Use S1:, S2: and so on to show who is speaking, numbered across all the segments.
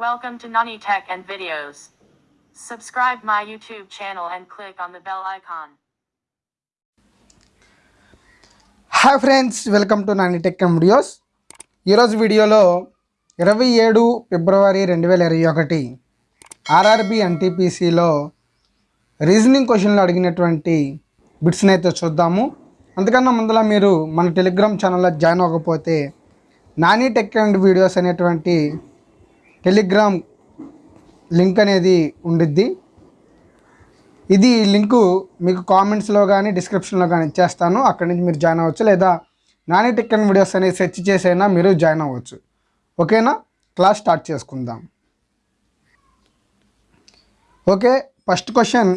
S1: Welcome to Nani Tech and Videos. Subscribe my YouTube channel and click on the bell icon.
S2: Hi friends welcome to Nani tech and videos ఈరోజు వీడియోలో ఇరవై ఏడు ఫిబ్రవరి రెండు వేల ఇరవై ఒకటి ఆర్ఆర్బి ఎన్టీపీసీలో రీజనింగ్ క్వశ్చన్లు అడిగినటువంటి బిట్స్ని అయితే చూద్దాము అందుకన్నా ముందర మీరు మన టెలిగ్రామ్ ఛానల్లో జాయిన్ అవ్వకపోతే నాని టెక్ అండ్ వీడియోస్ అనేటువంటి టెలిగ్రామ్ లింక్ అనేది ఉండిద్ది. ఇది లింకు మీకు కామెంట్స్లో కానీ డిస్క్రిప్షన్లో కానీ ఇచ్చేస్తాను. అక్కడి నుంచి మీరు జాయిన్ అవ్వచ్చు. లేదా నాని టెక్ వీడియోస్ అనేది సెర్చ్ చేసైనా మీరు జాయిన్ అవ్వచ్చు. ఓకేనా? క్లాస్ స్టార్ట్ చేసుకుందాం. Okay first question.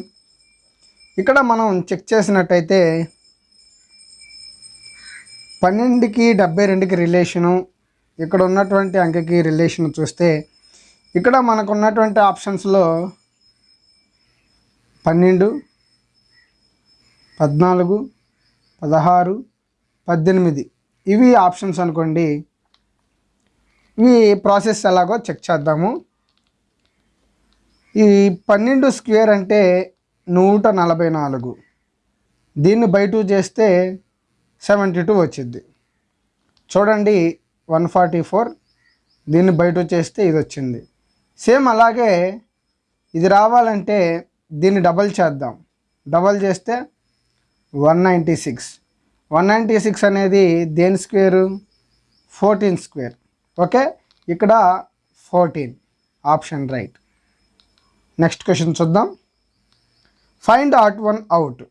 S2: ఇక్కడ మనం చెక్ చేసినట్టయితే పన్నెండుకి డెబ్బై రెండుకి రిలేషను ఇక్కడ ఉన్నటువంటి అంకెకి రిలేషన్ చూస్తే ఇక్కడ మనకు ఉన్నటువంటి ఆప్షన్స్లో పన్నెండు పద్నాలుగు పదహారు పద్దెనిమిది. ఇవి ఆప్షన్స్ అనుకోండి. ఇవి ప్రాసెస్ ఎలాగో చెక్ చేద్దాము. ఈ పన్నెండు స్క్వేర్ అంటే నూట నలభై నాలుగు. దీన్ని బయట చేస్తే సెవెంటీ టూ వచ్చింది చూడండి వన్ ఫార్టీ ఫోర్. దీన్ని బయట చేస్తే ఇది వచ్చింది. సేమ్ అలాగే ఇది రావాలంటే దీన్ని డబల్ చేద్దాం. డబల్ చేస్తే one ninety six. One ninety six అనేది దేని స్క్వేరు? Fourteen square. ఓకే? ఇక్కడ fourteen. Option right. Next question చూద్దాం. Find odd one out.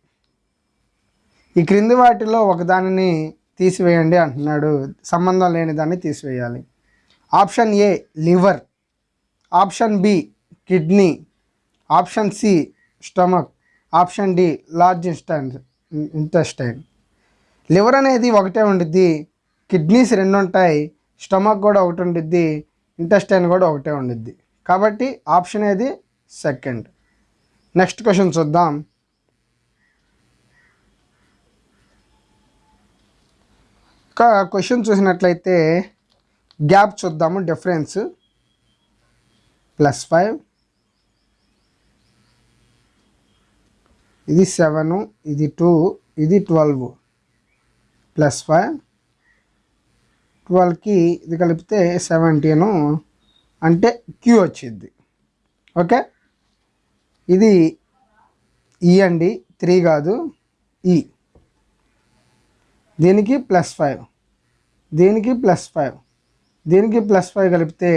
S2: ఈ క్రింది వాటిలో ఒకదానిని తీసివేయండి అంటున్నాడు. సంబంధం లేని దాన్ని తీసివేయాలి. Option A liver. Option B kidney. Option C stomach. Option D large intestine intestine. Liver అనేది ఒకటే ఉండిద్ది కిడ్నీస్ రెండు ఉంటాయి స్టమక్ కూడా ఒకటి ఉండిద్ది ఇంటెస్టైన్ కూడా ఒకటే ఉండిద్ది. కాబట్టి ఆప్షన్ ఏది? సెకండ్. నెక్స్ట్ క్వశ్చన్ చూద్దాం. ఇంకా క్వశ్చన్ చూసినట్లయితే గ్యాప్ చూద్దాము డిఫరెన్స్. Plus five. ఇది సెవెన్ ఇది టూ ఇది ట్వెల్వ్. Plus five. ట్వెల్వ్కి ఇది కలిపితే సెవెంటీను. అంటే క్యూ వచ్చింది ఓకే? ఇది ఈ అండి త్రీ కాదు ఈ. దీనికి ప్లస్ ఫైవ్. దీనికి ప్లస్ ఫైవ్. దీనికి ప్లస్ ఫైవ్ కలిపితే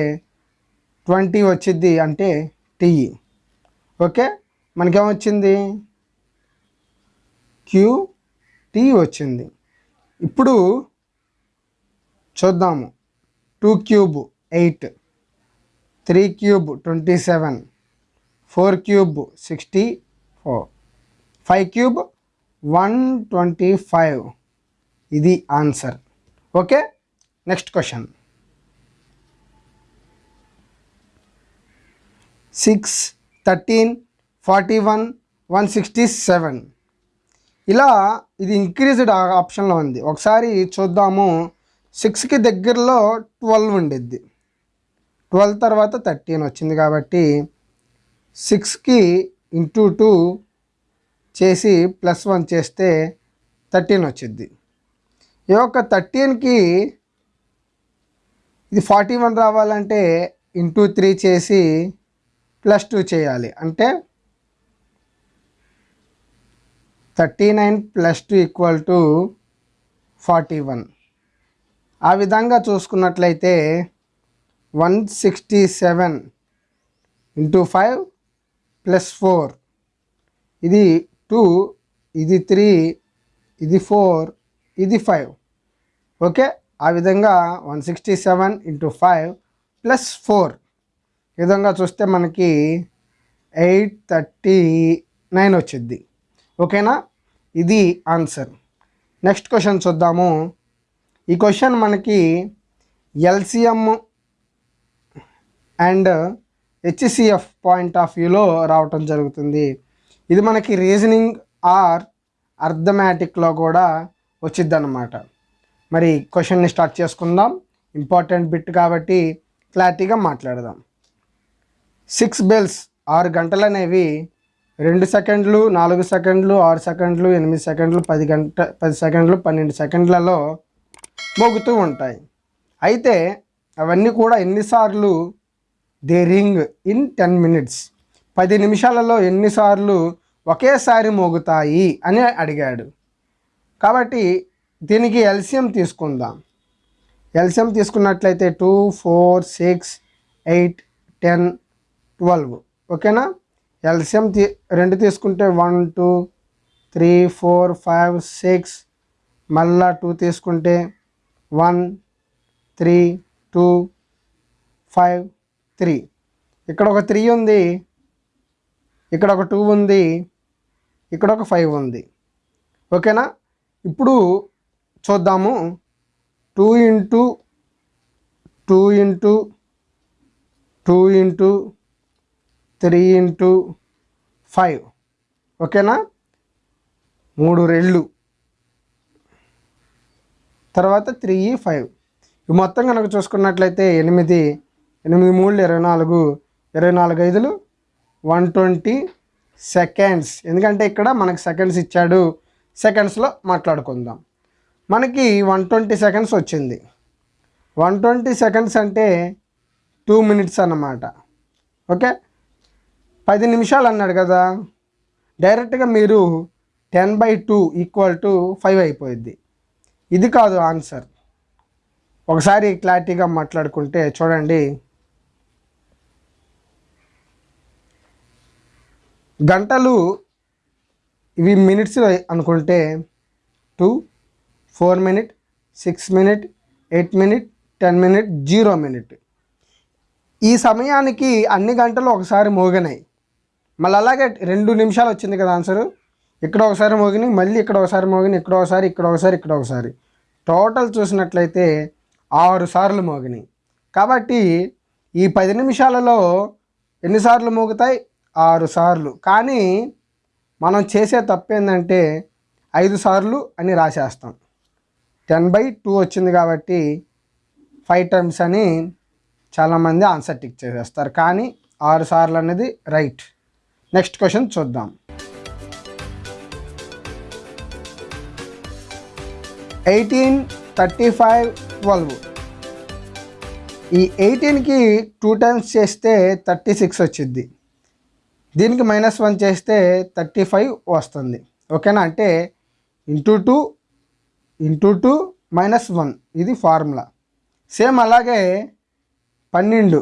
S2: ట్వంటీ వచ్చింది అంటే టీఈ ఓకే? మనకేమొచ్చింది? క్యూ టీ వచ్చింది. ఇప్పుడు చూద్దాము. Two cube eight three cube twenty seven four cube sixty four five cube one twenty five. ఇది answer. Okay? Next question. Six thirteen forty one one sixty seven ఇలా ఇది increased ఆప్షన్లో ఉంది. ఒకసారి చూద్దాము. సిక్స్కి దగ్గరలో ట్వెల్వ్ ఉండిద్ది. ట్వెల్వ్ తర్వాత థర్టీన్ వచ్చింది కాబట్టి సిక్స్కి ఇంటూ టూ చేసి ప్లస్ వన్ చేస్తే థర్టీన్ వచ్చింది ఈ యొక్క థర్టీన్కి ఇది ఫార్టీ వన్ రావాలంటే ఇంటూ త్రీ చేసి ప్లస్ టూ చేయాలి. అంటే thirty nine plus two equal to forty one. ఆ విధంగా చూసుకున్నట్లయితే one sixty seven into five plus four. ఇది టూ ఇది త్రీ ఇది ఫోర్ ఇది ఫైవ్. ఓకే? ఆ విధంగా one sixty seven into five plus four. ఈ విధంగా చూస్తే మనకి ఎయిట్ థర్టీ నైన్ వచ్చింది ఓకేనా? ఇది ఆన్సర్. నెక్స్ట్ క్వశ్చన్ చూద్దాము. ఈ క్వశ్చన్ మనకి LCM and HCF point of వ్యూలో రావటం జరుగుతుంది. ఇది మనకి రీజనింగ్ ఆర్ అర్థమెటిక్లో కూడా వచ్చిద్ది అనమాట మరి క్వశ్చన్ని స్టార్ట్ చేసుకుందాం. ఇంపార్టెంట్ బిట్ కాబట్టి క్లారిటీగా మాట్లాడదాం. సిక్స్ బెల్స్ ఆరు గంటలు అనేవి రెండు సెకండ్లు నాలుగు సెకండ్లు ఆరు సెకండ్లు ఎనిమిది సెకండ్లు పది గంట పది సెకండ్లు పన్నెండు సెకండ్లలో మోగుతూ ఉంటాయి. అయితే అవన్నీ కూడా ఎన్నిసార్లు they ring in ten minutes. పది నిమిషాలలో ఎన్నిసార్లు ఒకేసారి మోగుతాయి అని అడిగాడు. కాబట్టి దీనికి ఎల్సియం తీసుకుందాం. ఎల్సియం తీసుకున్నట్లయితే two four six eight ten twelve. ఓకేనా? ఎల్సిఎం తీ రెండు తీసుకుంటే one two three four five six మళ్ళా టూ తీసుకుంటే one three two five three. ఇక్కడ ఒక త్రీ ఉంది ఇక్కడ ఒక టూ ఉంది ఇక్కడ ఒక ఫైవ్ ఉంది. ఓకేనా? ఇప్పుడు చూద్దాము. Two into two into two into three into five. ఓకేనా? మూడు రెళ్ళు తర్వాత త్రీ ఫైవ్. ఇవి మొత్తం కనుక చూసుకున్నట్లయితే ఎనిమిది ఎనిమిది మూడు ఇరవై నాలుగు ఇరవై నాలుగు ఐదులు. One twenty seconds. ఎందుకంటే ఇక్కడ మనకి సెకండ్స్ ఇచ్చాడు. సెకండ్స్లో మాట్లాడుకుందాం. మనకి వన్ ట్వంటీ సెకండ్స్ వచ్చింది. వన్ ట్వంటీ సెకండ్స్ అంటే టూ మినిట్స్ అన్నమాట. ఓకే? పది నిమిషాలు అన్నాడు కదా. డైరెక్ట్గా మీరు ten by two equal to five అయిపోయింది ఇది కాదు ఆన్సర్. ఒకసారి క్లారిటీగా మాట్లాడుకుంటే చూడండి. గంటలు ఇవి మినిట్స్ అనుకుంటే two four minute six minute eight minute ten minute zero minute. ఈ సమయానికి అన్ని గంటలు ఒకసారి మోగినాయి మళ్ళీ అలాగే రెండు నిమిషాలు వచ్చింది కదా ఆన్సరు. ఇక్కడ ఒకసారి మోగినాయి మళ్ళీ ఇక్కడ ఒకసారి మోగిని ఇక్కడ ఒకసారి ఇక్కడ ఒకసారి ఇక్కడ ఒకసారి. టోటల్ చూసినట్లయితే ఆరు సార్లు మోగినాయి కాబట్టి ఈ పది నిమిషాలలో ఎన్నిసార్లు మోగుతాయి? ఆరు సార్లు. కానీ మనం చేసే తప్పు ఏంటంటే ఐదు సార్లు అని రాసేస్తాం. టెన్ బై టూ వచ్చింది కాబట్టి ఫైవ్ టైమ్స్ అని చాలామంది ఆన్సర్ టిక్ చేసేస్తారు. కానీ ఆరు సార్లు అనేది రైట్. నెక్స్ట్ క్వశ్చన్ చూద్దాం. Eighteen thirty five twelve. ఈ ఎయిటీన్కి టూ టైమ్స్ చేస్తే థర్టీ సిక్స్ వచ్చింది దీనికి మైనస్ వన్ చేస్తే థర్టీ ఫైవ్ వస్తుంది. ఓకేనా? అంటే into two into two minus one. ఇది ఫార్ములా. సేమ్ అలాగే పన్నెండు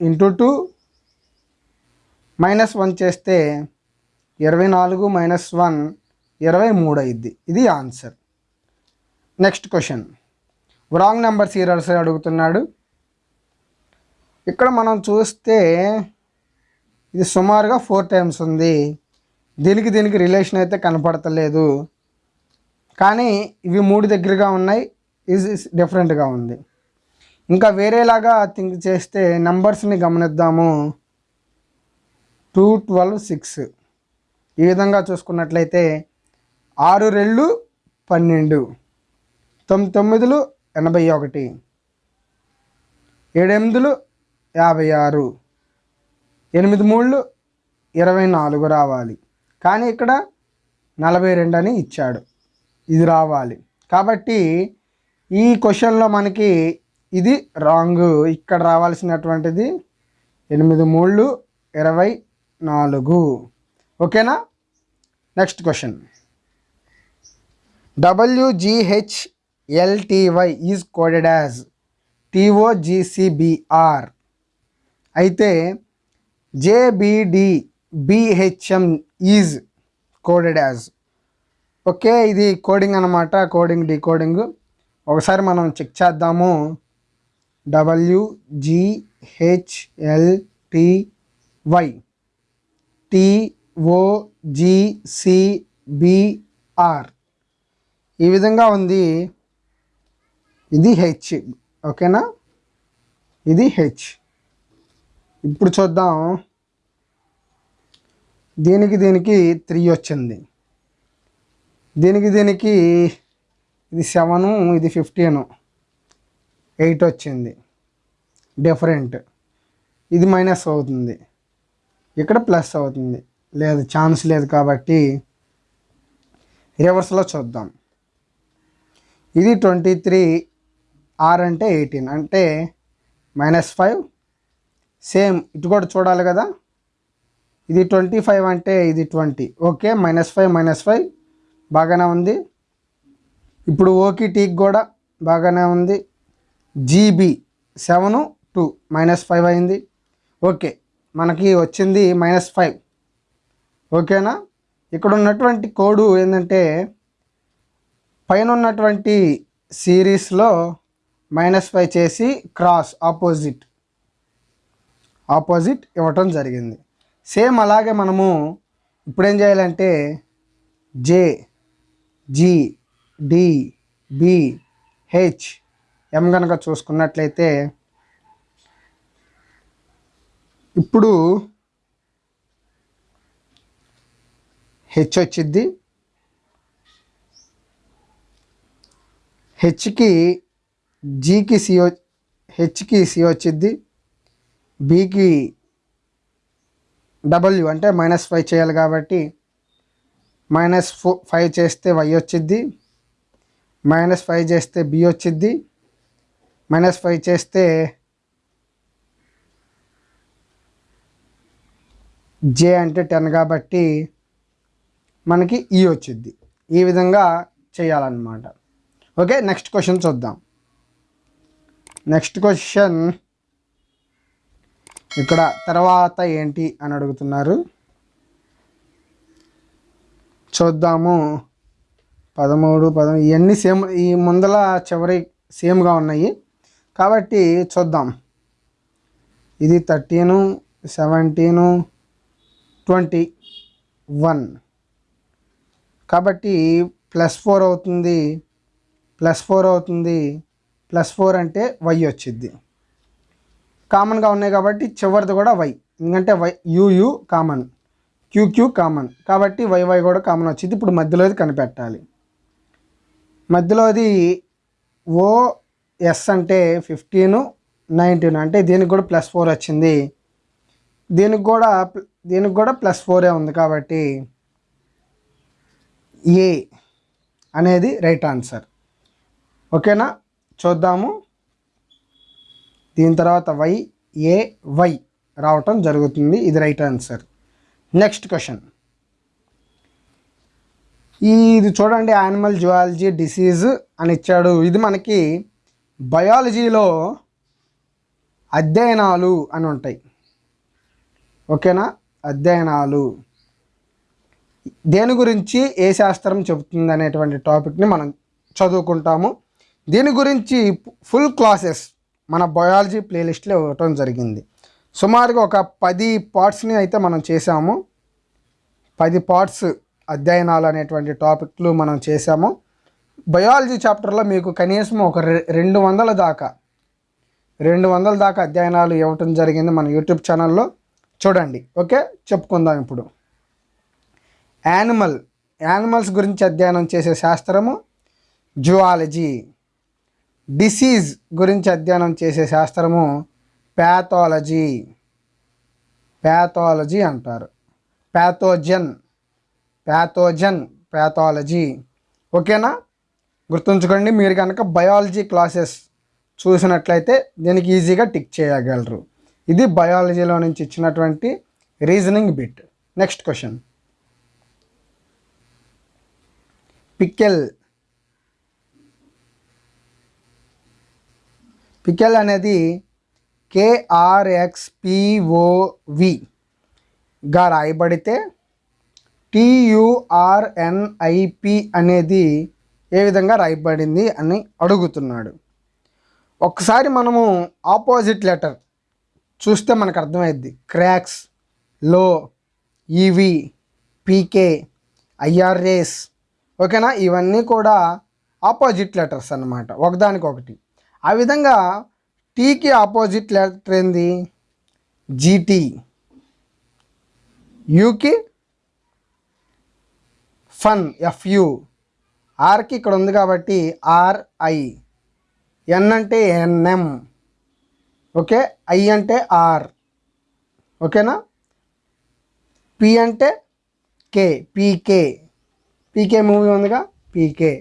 S2: ఇంటూ టూ మైనస్ వన్ చేస్తే ఇరవై నాలుగు మైనస్ వన్ ఇరవై మూడు అయింది ఇది answer. Next question. Wrong number serials అడుగుతున్నాడు. ఇక్కడ మనం చూస్తే ఇది సుమారుగా ఫోర్ టైమ్స్ ఉంది. దీనికి దీనికి రిలేషన్ అయితే కనపడతలేదు. కానీ ఇవి మూడు దగ్గరగా ఉన్నాయి. ఇది డిఫరెంట్గా ఉంది. ఇంకా వేరేలాగా థింక్ చేస్తే నెంబర్స్ని గమనిద్దాము. Two twelve six. ఈ విధంగా చూసుకున్నట్లయితే ఆరు రెళ్ళు పన్నెండు. తొమ్మిది తొమ్మిదిలు ఎనభై ఒకటి. ఏడెనిమిదిలు యాభై ఆరు. ఎనిమిది మూళ్ళు ఇరవై నాలుగు రావాలి. కానీ ఇక్కడ నలభై రెండు అని ఇచ్చాడు. ఇది రావాలి. కాబట్టి ఈ క్వశ్చన్లో మనకి ఇది రాంగ్. ఇక్కడ రావాల్సినటువంటిది ఎనిమిది మూళ్ళు ఇరవై నాలుగు. ఓకేనా? Next question W G H L T Y is coded as T O G C B R అయితే J B D B H M is coded as okay ఇది కోడింగ్ అనమాట కోడింగ్ డీకోడింగ్ ఒకసారి మనం చెక్ చేద్దాము. డబ్ల్యూజిహెచ్ఎల్టీవై టిఓజిసిబిఆర్ ఈ విధంగా ఉంది. ఇది హెచ్ ఓకేనా? ఇది హెచ్ ఇప్పుడు చూద్దాం. దీనికి దీనికి త్రీ వచ్చింది. దీనికి దీనికి ఇది సెవెను ఇది ఫిఫ్టీను. ఎయిట్ వచ్చింది. డిఫరెంట్. ఇది మైనస్ అవుతుంది. ఇక్కడ ప్లస్ అవుతుంది. లేదు ఛాన్స్ లేదు కాబట్టి రివర్స్లో చూద్దాం. ఇది ట్వంటీ త్రీ ఆర్ అంటే ఎయిటీన్. అంటే మైనస్ ఫైవ్ సేమ్. ఇటు కూడా చూడాలి కదా. ఇది ట్వంటీ ఫైవ్ అంటే ఇది twenty. Okay minus five minus five. బాగానే ఉంది. ఇప్పుడు ఓకి టీకి కూడా బాగానే ఉంది. G B seven two. Minus five అయింది. ఓకే. మనకి వచ్చింది మైనస్ ఫైవ్ ఓకేనా? ఇక్కడ ఉన్నటువంటి కోడు ఏంటంటే పైన ఉన్నటువంటి సిరీస్లో మైనస్ ఫైవ్ చేసి క్రాస్ ఆపోజిట్ ఆపోజిట్ ఇవ్వటం జరిగింది. సేమ్ అలాగే మనము ఇప్పుడేం చేయాలంటే J G D B H M కనుక చూసుకున్నట్లయితే ఇప్పుడు హెచ్ వచ్చిద్ది. హెచ్కి జీకి సి హెచ్కి సి వచ్చిద్ది. బీకి డబ్ల్యూ అంటే మైనస్ ఫైవ్ చేయాలి కాబట్టి మైనస్ ఫో ఫైవ్ చేస్తే వై వచ్చింది మైనస్ ఫైవ్ చేస్తే బి వచ్చింది మైనస్ ఫైవ్ చేస్తే జే అంటే టెన్ కాబట్టి మనకి e ఈ వచ్చింది ఈ విధంగా చేయాలన్నమాట. ఓకే నెక్స్ట్ క్వశ్చన్ చూద్దాం. నెక్స్ట్ క్వశ్చన్ ఇక్కడ తర్వాత ఏంటి అని అడుగుతున్నారు. చూద్దాము. పదమూడు పదమూడు ఇవన్నీ సేమ్ ఈ ముందల చివరి సేమ్గా ఉన్నాయి. కాబట్టి చూద్దాం. ఇది థర్టీను సెవెంటీను ట్వంటీ వన్. కాబట్టి ప్లస్ ఫోర్ అవుతుంది ప్లస్ ఫోర్ అవుతుంది ప్లస్ ఫోర్ అంటే వై వచ్చింది కామన్గా ఉన్నాయి కాబట్టి చివరిది కూడా వై. ఎందుకంటే Y U U common. Q Q common. కాబట్టి వైవై కూడా కామన్ వచ్చింది ఇప్పుడు మధ్యలోది కనిపెట్టాలి. మధ్యలోది ఓఎస్ అంటే ఫిఫ్టీను నైన్టీన్. అంటే దీనికి కూడా ప్లస్ ఫోర్ వచ్చింది. దీనికి కూడా దీనికి కూడా ప్లస్ ఫోరే ఉంది కాబట్టి ఏ అనేది రైట్ ఆన్సర్. ఓకేనా? చూద్దాము. దీని తర్వాత వై ఏ వై రావటం జరుగుతుంది. ఇది రైట్ ఆన్సర్. Next question. ఇది చూడండి యానిమల్ జువాలజీ డిసీజ్ అని ఇచ్చాడు. ఇది మనకి బయాలజీలో అధ్యయనాలు అని ఉంటాయి. ఓకేనా? అధ్యయనాలు. దేని గురించి ఏ శాస్త్రం చెబుతుంది అనేటువంటి టాపిక్ని మనం చదువుకుంటాము. దీని గురించి ఫుల్ క్లాసెస్ మన బయాలజీ ప్లేలిస్ట్లో ఇవ్వటం జరిగింది. సుమారుగా ఒక పది పార్ట్స్ని అయితే మనం చేసాము పది పార్ట్స్ అధ్యయనాలు అనేటువంటి టాపిక్లు మనం చేసాము బయాలజీ చాప్టర్లో మీకు కనీసం ఒక రె- రెండు వందల దాకా రెండు వందల దాకా అధ్యయనాలు ఇవ్వటం జరిగింది మన యూట్యూబ్ ఛానల్లో. చూడండి ఓకే? చెప్పుకుందాం ఇప్పుడు. యానిమల్ యానిమల్స్ గురించి అధ్యయనం చేసే శాస్త్రము జువాలజీ. డిసీజ్ గురించి అధ్యయనం చేసే శాస్త్రము ప్యాథాలజీ ప్యాథాలజీ అంటారు. ప్యాథోజన్ ప్యాథోజన్ ప్యాథాలజీ ఓకేనా? గుర్తుంచుకోండి మీరు కనుక బయాలజీ క్లాసెస్ చూసినట్లయితే దీనికి ఈజీగా టిక్ చేయగలరు. ఇది బయాలజీలో నుంచి ఇచ్చినటువంటి reasoning bit. Next question pickle pickle అనేది కేఆర్ఎక్స్పిఓవిగా రాయబడితే టియుఆర్ఎన్ఐపి అనేది ఏ విధంగా రాయబడింది అని అడుగుతున్నాడు. ఒకసారి మనము ఆపోజిట్ లెటర్ చూస్తే మనకు అర్థమైద్ది. క్రాక్స్లో ఈవి పీకే ఐఆర్ఏస్ ఓకేనా? ఇవన్నీ కూడా ఆపోజిట్ లెటర్స్ అన్నమాట. ఒకదానికొకటి ఆ విధంగా టీకి ఆపోజిట్ లెటర్ ఏంది? G T. యూకి ఫన్ ఎఫ్యు. ఆర్కి ఇక్కడ ఉంది కాబట్టి ఆర్ఐ. ఎన్ అంటే ఎన్ఎం. ఓకే? ఐ అంటే ఆర్. ఓకేనా? పి అంటే కే. పీకే పీకే మూవీ ఉందిగా? పీకే